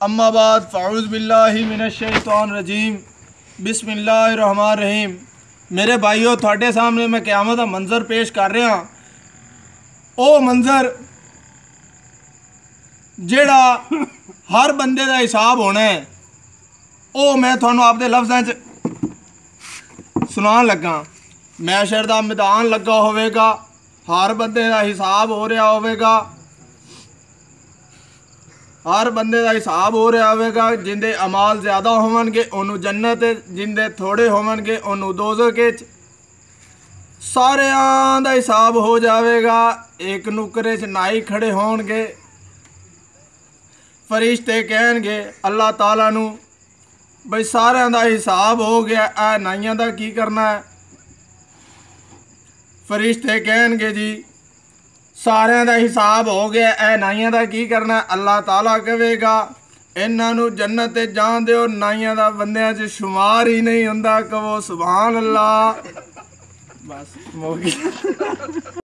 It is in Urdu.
اما بعد، فاعوذ باللہ من الشیطان الرجیم، بسم اللہ الرحمن الرحیم۔ میرے بھائیو، تھوڑے سامنے میں قیامت منظر پیش کر رہا او منظر، جیڑا ہر بندے دا حساب ہونا ہے، او میں تھانوں آپ دے لفظاں چ سنان لگا۔ میشر دا میدان لگا ہوئے گا، ہر بندے دا حساب ہو ہر بندے دا حساب ہو رہا ہوئے گا، جن دے امال زیادہ ہون گے انہوں جنت، جن دے تھوڑے ہون گے انہوں دوزخ کے سارے دا حساب ہو جاوے گا، ایک نکرے چ نائی کھڑے ہون گے۔ فرشتے کہن گے، اللہ تعالیٰ نو، بھئی سارے دا حساب ہو سارے دا حساب ہو گیا اے نائیاں دا کی کرنا اللہ تعالیٰ کہے گا انہوں جنت جان دیو نائیاں دا بندیاں شمار ہی نہیں ہوں کہ وہ سبحان اللہ بس گیا